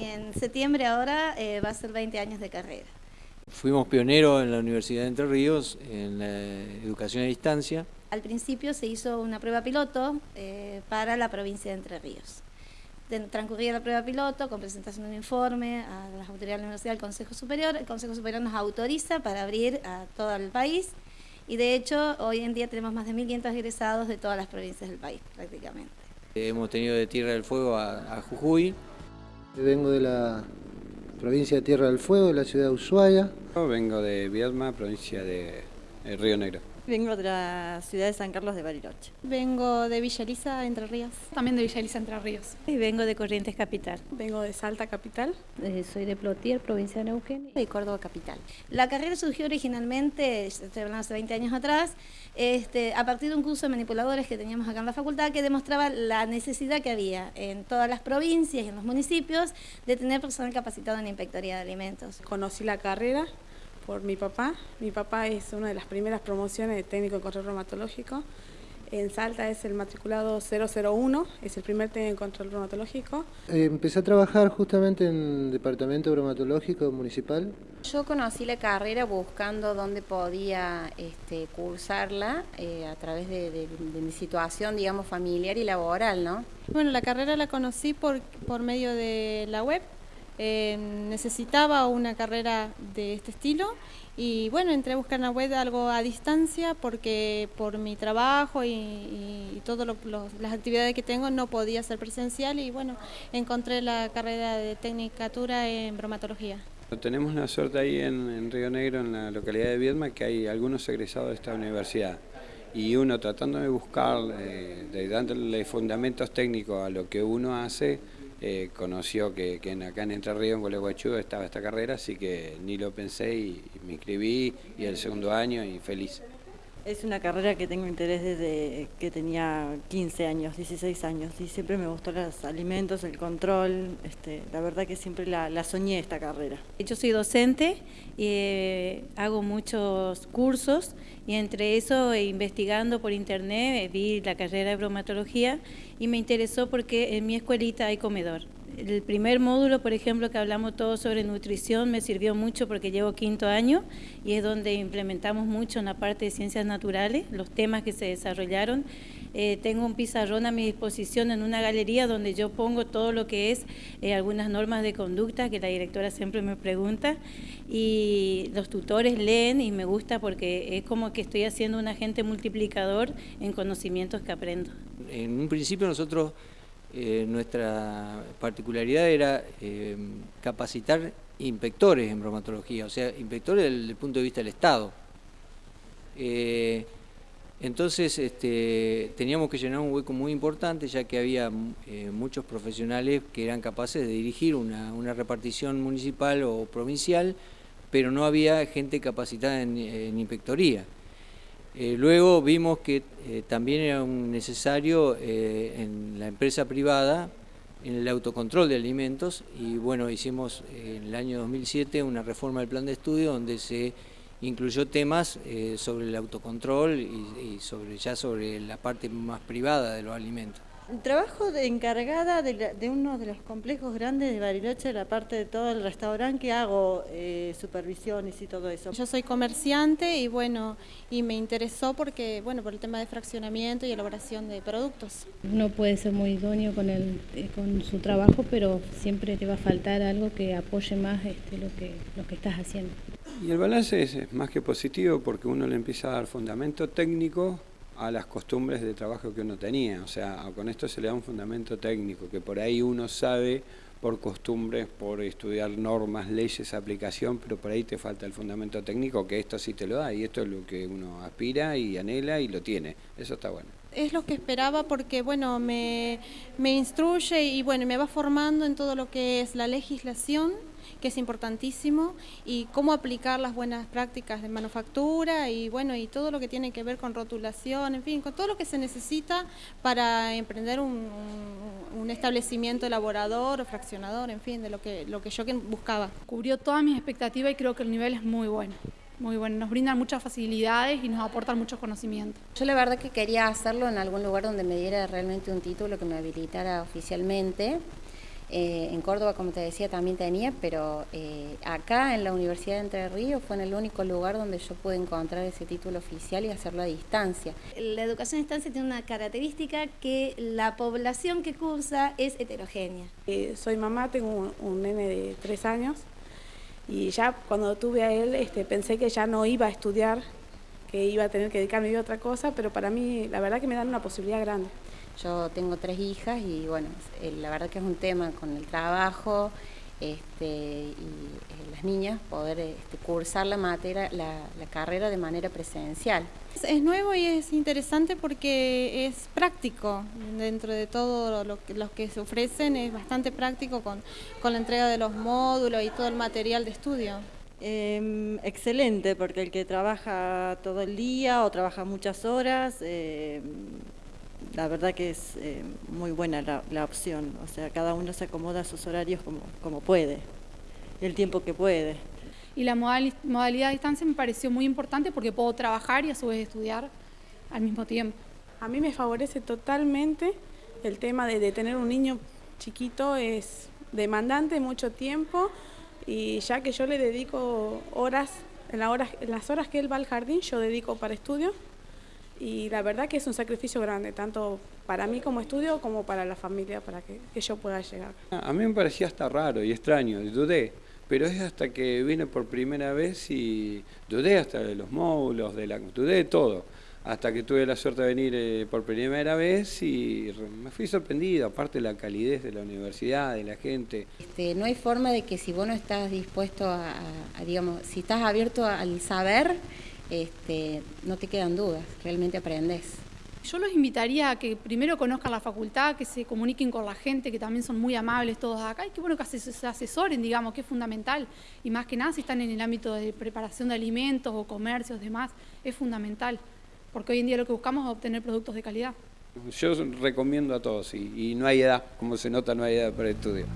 y en septiembre ahora eh, va a ser 20 años de carrera. Fuimos pioneros en la Universidad de Entre Ríos en la educación a distancia. Al principio se hizo una prueba piloto para la provincia de Entre Ríos transcurría la prueba piloto con presentación de un informe a las autoridades de la universidad al Consejo Superior. El Consejo Superior nos autoriza para abrir a todo el país y de hecho hoy en día tenemos más de 1.500 egresados de todas las provincias del país prácticamente. Hemos tenido de Tierra del Fuego a, Jujuy. Vengo de la provincia de Tierra del Fuego, de la ciudad de Ushuaia. vengo de Viedma, provincia de Río Negro. Vengo de la ciudad de San Carlos de Bariloche. Vengo de Villa Elisa, Entre Ríos. También de Villa Elisa, Entre Ríos. Y vengo de Corrientes Capital. Vengo de Salta Capital. Eh, soy de Plotier, provincia de Neuquén. Y Córdoba Capital. La carrera surgió originalmente, estoy hablando hace 20 años atrás, este, a partir de un curso de manipuladores que teníamos acá en la facultad que demostraba la necesidad que había en todas las provincias y en los municipios de tener personal capacitado en inspectoría de alimentos. Conocí la carrera por mi papá. Mi papá es una de las primeras promociones de técnico en control reumatológico. En Salta es el matriculado 001, es el primer técnico en control reumatológico. Eh, empecé a trabajar justamente en el departamento reumatológico municipal. Yo conocí la carrera buscando dónde podía este, cursarla eh, a través de, de, mi situación, digamos, familiar y laboral, ¿no? Bueno, la carrera la conocí por, por medio de la web, eh, necesitaba una carrera de este estilo y bueno, entré a buscar en la web algo a distancia porque por mi trabajo y, todas las actividades que tengo no podía ser presencial y bueno, encontré la carrera de Tecnicatura en bromatología. Tenemos una suerte ahí en, Río Negro, en la localidad de Viedma, que hay algunos egresados de esta universidad y uno tratando de buscar, eh, de dándole fundamentos técnicos a lo que uno hace, eh, conoció que, que, acá en Entre Ríos, en Gualeguaychú, estaba esta carrera, así que ni lo pensé y, me inscribí y el segundo año y feliz. Es una carrera que tengo interés desde que tenía 15 años, 16 años y siempre me gustó los alimentos, el control, este, la verdad que siempre la, soñé esta carrera. Yo soy docente eh, hago muchos cursos y entre eso investigando por internet eh, vi la carrera de bromatología y me interesó porque en mi escuelita hay comedor. El primer módulo, por ejemplo, que hablamos todos sobre nutrición, me sirvió mucho porque llevo quinto año y es donde implementamos mucho en la parte de ciencias naturales, los temas que se desarrollaron. Eh, tengo un pizarrón a mi disposición en una galería donde yo pongo todo lo que es eh, algunas normas de conducta que la directora siempre me pregunta y los tutores leen y me gusta porque es como que estoy haciendo un agente multiplicador en conocimientos que aprendo. En un principio nosotros eh, nuestra particularidad era eh, capacitar inspectores en bromatología, o sea, inspectores desde el punto de vista del Estado. Eh, entonces este, teníamos que llenar un hueco muy importante ya que había muchos profesionales que eran capaces de dirigir una, repartición municipal o provincial, pero no había gente capacitada en inspectoría. Eh, luego vimos que eh, también era necesario eh, en la empresa privada, en el autocontrol de alimentos, y bueno, hicimos en el año 2007 una reforma del plan de estudio donde se incluyó temas sobre el autocontrol y, sobre, ya sobre la parte más privada de los alimentos. Trabajo de encargada de, uno de los complejos grandes de Bariloche, la parte de todo el restaurante que hago eh, supervisiones y todo eso. Yo soy comerciante y bueno, y me interesó porque, bueno, por el tema de fraccionamiento y elaboración de productos. Uno puede ser muy idóneo con, el, eh, con su trabajo, pero siempre te va a faltar algo que apoye más este, lo, que, lo que estás haciendo. Y el balance es más que positivo porque uno le empieza a dar fundamento técnico a las costumbres de trabajo que uno tenía. O sea, con esto se le da un fundamento técnico, que por ahí uno sabe por costumbres, por estudiar normas, leyes, aplicación, pero por ahí te falta el fundamento técnico, que esto sí te lo da, y esto es lo que uno aspira y anhela y lo tiene. Eso está bueno. Es lo que esperaba porque, bueno, me, me instruye y, bueno, me va formando en todo lo que es la legislación, que es importantísimo, y cómo aplicar las buenas prácticas de manufactura y bueno, y todo lo que tiene que ver con rotulación, en fin, con todo lo que se necesita para emprender un, establecimiento elaborador o fraccionador, en fin, de lo que, lo que yo buscaba. Cubrió todas mis expectativas y creo que el nivel es muy bueno muy bueno, nos brindan muchas facilidades y nos aportan mucho conocimiento. Yo la verdad que quería hacerlo en algún lugar donde me diera realmente un título que me habilitara oficialmente Eh, en Córdoba, como te decía, también tenía, pero eh, acá en la Universidad de Entre Ríos fue en el único lugar donde yo pude encontrar ese título oficial y hacerlo a distancia. La educación a distancia tiene una característica que la población que cursa es heterogénea. Eh, soy mamá, tengo un, un, nene de tres años y ya cuando tuve a él este, pensé que ya no iba a estudiar, que iba a tener que dedicarme a otra cosa, pero para mí la verdad que me dan una posibilidad grande. Yo tengo tres hijas y bueno, eh, la verdad que es un tema con el trabajo este, y eh, las niñas poder este, cursar la materia, la, la, carrera de manera presencial. Es nuevo y es interesante porque es práctico, dentro de todo lo que, los que se ofrecen es bastante práctico con, con la entrega de los módulos y todo el material de estudio. Eh, excelente, porque el que trabaja todo el día o trabaja muchas horas, eh, la verdad que es eh, muy buena la, la, opción, o sea, cada uno se acomoda a sus horarios como, como puede, el tiempo que puede. Y la modal, modalidad a distancia me pareció muy importante porque puedo trabajar y a su vez estudiar al mismo tiempo. A mí me favorece totalmente el tema de, de tener un niño chiquito, es demandante mucho tiempo y ya que yo le dedico horas, en, la horas, en las horas que él va al jardín, yo dedico para estudio y la verdad que es un sacrificio grande, tanto para mí como estudio como para la familia, para que, que yo pueda llegar. A mí me parecía hasta raro y extraño, dudé, pero es hasta que vine por primera vez y dudé hasta de los módulos, de la, dudé de todo, hasta que tuve la suerte de venir eh, por primera vez y me fui sorprendido, aparte de la calidez de la universidad, de la gente. Este, no hay forma de que si vos no estás dispuesto a, a digamos, si estás abierto al saber, este, no te quedan dudas, realmente aprendes. Yo los invitaría a que primero conozcan la facultad, que se comuniquen con la gente, que también son muy amables todos acá, y que bueno, que se asesoren, digamos, que es fundamental. Y más que nada si están en el ámbito de preparación de alimentos o comercios, demás, es fundamental. Porque hoy en día lo que buscamos es obtener productos de calidad. Yo recomiendo a todos, y, y no hay edad, como se nota, no hay edad para el estudio.